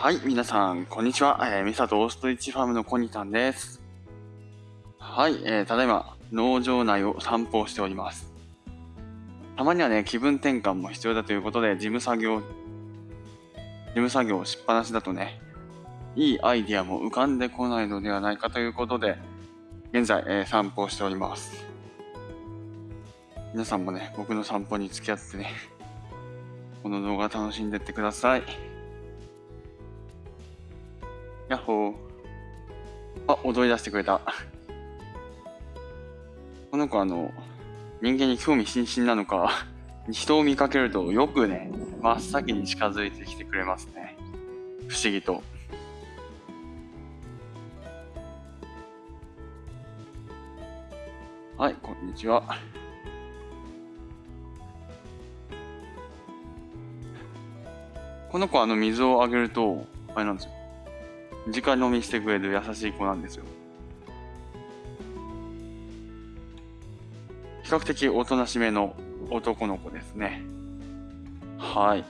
はい、皆さん、こんにちは。えー、ミサトオーストリッチファームのコニタンです。はい、えー、ただいま、農場内を散歩をしております。たまにはね、気分転換も必要だということで、事務作業、事務作業をしっぱなしだとね、いいアイディアも浮かんでこないのではないかということで、現在、えー、散歩をしております。皆さんもね、僕の散歩に付き合ってね、この動画楽しんでってください。やっほー。あ、踊り出してくれた。この子あの、人間に興味津々なのか、人を見かけるとよくね、真っ先に近づいてきてくれますね。不思議と。はい、こんにちは。この子あの水をあげると、あれなんですよ。直飲みしてくれる優しい子なんですよ。比較的おとなしめの男の子ですね。はい。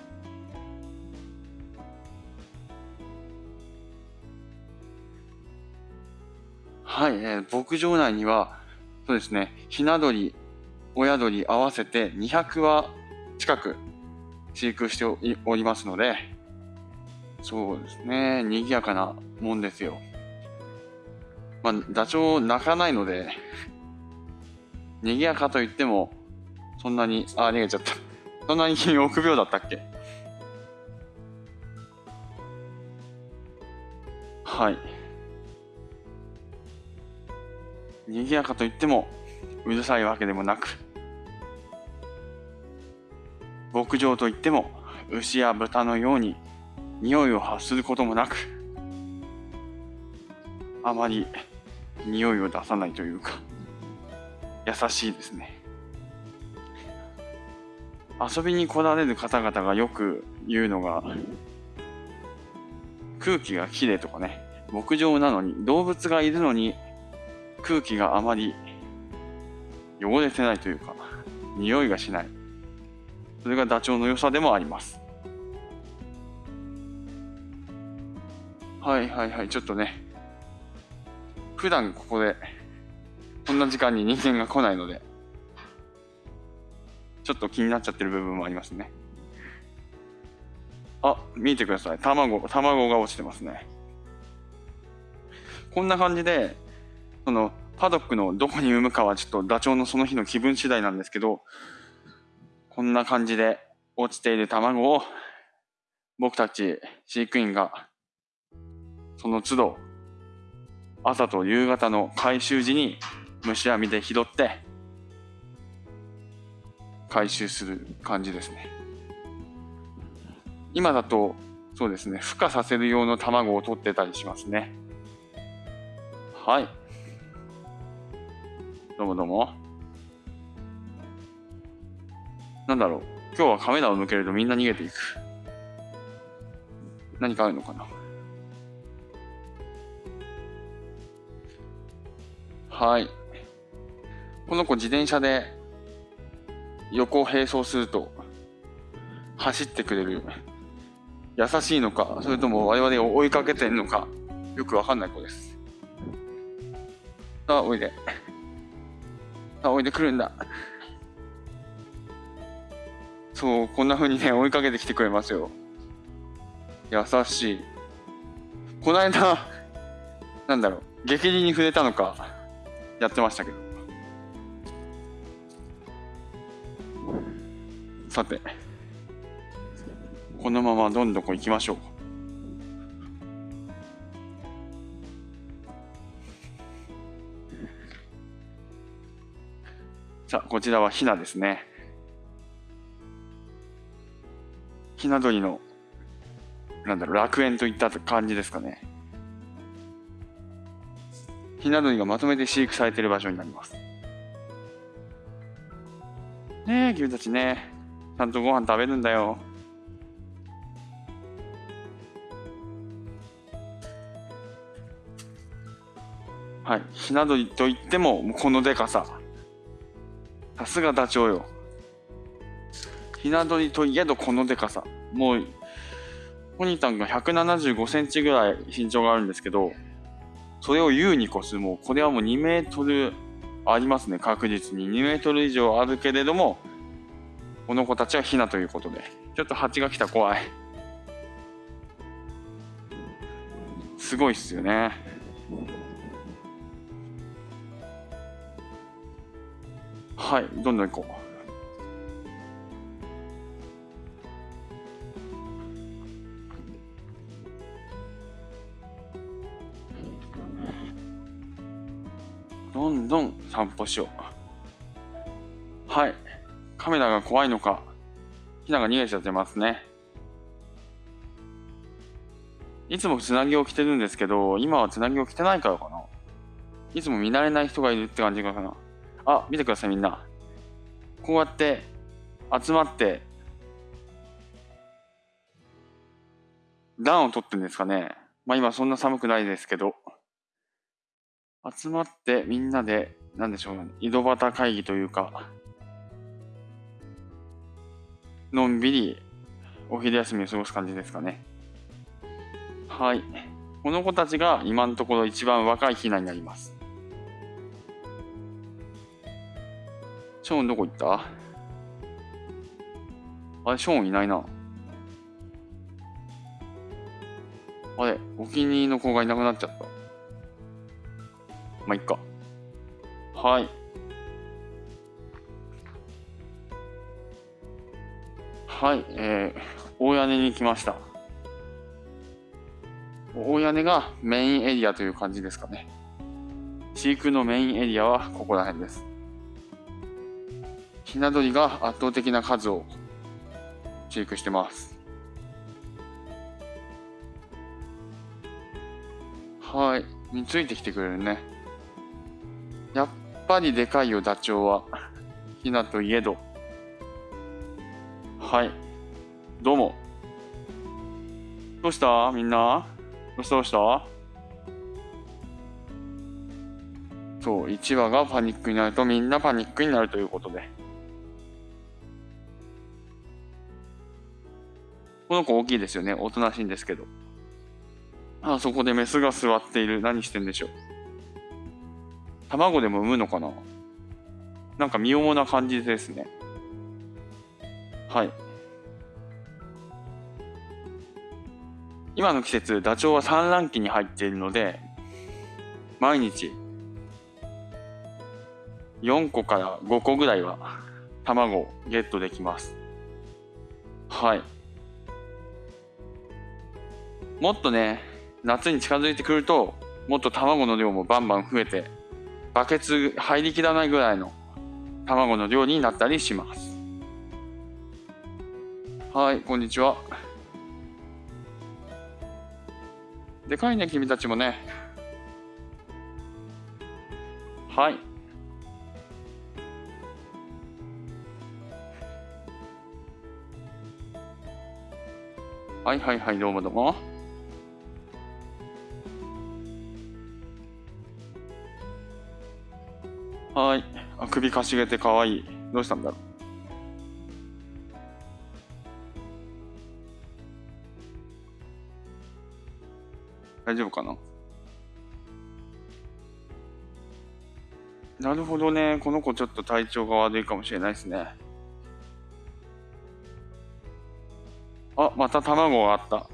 はい、えー、牧場内には、そうですね、ひな鳥、親鳥合わせて200羽近く飼育しておりますので、そうですね、賑やかなもんですよ。まあ、ダチョウ鳴かないので、賑やかと言っても、そんなに、あ、逃げちゃった。そんなに臆病だったっけ？はい。賑やかと言っても、うるさいわけでもなく、牧場といっても、牛や豚のように匂いを発することもなく、あまり匂いを出さないというか、優しいですね。遊びに来られる方々がよく言うのが、空気がきれいとかね、牧場なのに、動物がいるのに、空気があまり汚れてないというか、匂いがしない。それがダチョウの良さでもあります。はいはいはい、ちょっとね、普段ここで、こんな時間に人間が来ないので、ちょっと気になっちゃってる部分もありますね。あ、見てください。卵、卵が落ちてますね。こんな感じで、その、パドックのどこに産むかはちょっとダチョウのその日の気分次第なんですけど、こんな感じで落ちている卵を僕たち飼育員がその都度朝と夕方の回収時に虫網で拾って回収する感じですね。今だとそうですね孵化させる用の卵を取ってたりしますね。はい。どうもどうも。なんだろう。今日はカメラを向けるとみんな逃げていく。何かあるのかな。はい。この子自転車で横を並走すると走ってくれる優しいのか、それとも我々を追いかけてるのか、よくわかんない子です。さあ、おいで。さあ、おいでくるんだ。そう、こんな風にね、追いかけてきてくれますよ。優しい。この間、なんだろう、激鱗に触れたのか、やってましたけど。さてこのままどんどこ行きましょう。さあこちらはひなですね。ひな鳥のなんだろう楽園といった感じですかね。ひな鳥がまとめて飼育されている場所になります。ねえ、君たちね、ちゃんとご飯食べるんだよ。はい。ひな鳥といっても、このでかさ。さすがダチョウよ。ひな鳥といえどこのでかさ。もう、ポニタンが175センチぐらい身長があるんですけど、それを優に越す、もうこれはもう2メートルありますね、確実に。2メートル以上あるけれども、この子たちはヒナということで。ちょっと蜂が来た怖い。すごいっすよね。はい、どんどん行こう。どん散歩しよう。はい。カメラが怖いのか、ヒナが逃げちゃってますね。いつもつなぎを着てるんですけど、今はつなぎを着てないからかな。いつも見慣れない人がいるって感じかな。あ、見てくださいみんな。こうやって集まって、暖を取ってんですかね。まあ今そんな寒くないですけど。集まってみんなで、なんでしょう、ね、井戸端会議というか、のんびりお昼休みを過ごす感じですかね。はい。この子たちが今のところ一番若いヒナになります。ショーンどこ行った？あれ、ショーンいないな。あれ、お気に入りの子がいなくなっちゃった。まあ、いっか。はい。はい、えー、大屋根に来ました。大屋根がメインエリアという感じですかね。飼育のメインエリアはここら辺です。ひな鳥が圧倒的な数を飼育してます。はい。についてきてくれるね。やっぱりでかいよ、ダチョウは。ひなといえど。はい。どうも。どうした？みんな？どうした？どうしたそう、1羽がパニックになるとみんなパニックになるということで。この子大きいですよね。おとなしいんですけど。あそこでメスが座っている。何してんでしょう？卵でも産むのかな？なんか身重な感じですね。はい。今の季節、ダチョウは産卵期に入っているので、毎日4個から5個ぐらいは卵をゲットできます。はい。もっとね、夏に近づいてくると、もっと卵の量もバンバン増えて、バケツ入りきらないぐらいの卵の量になったりします。はい、こんにちは。でかいね、君たちもね。はい。はいはいはい、どうもどうも。はい。あ首かしげてかわいい。どうしたんだろう。大丈夫かななるほどね。この子ちょっと体調が悪いかもしれないですね。あ、また卵があった。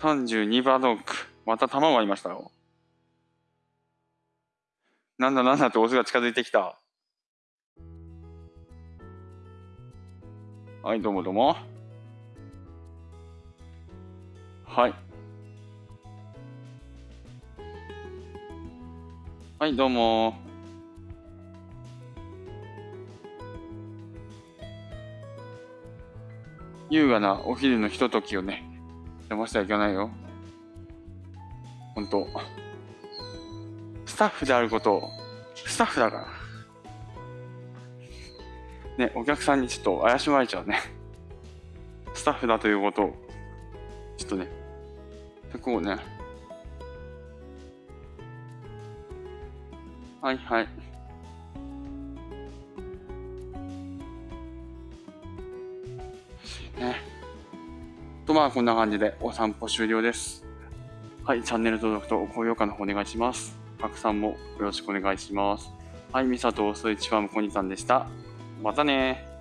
32バドック。また卵がいましたよ。なんだなんだってオスが近づいてきた。はい、どうもどうも。はい。はい、どうも。優雅なお昼のひとときをね、邪魔してはいけないよ。ほんと。スタッフであることを、スタッフだから。ね、お客さんにちょっと怪しまれちゃうね。スタッフだということを、ちょっとね、そこをね。はいはい。ね。とまあこんな感じでお散歩終了です。はい、チャンネル登録と高評価の方お願いします。拡散もよろしくお願いします。はい、ミサとオーストリッチファームコニタンでした。またね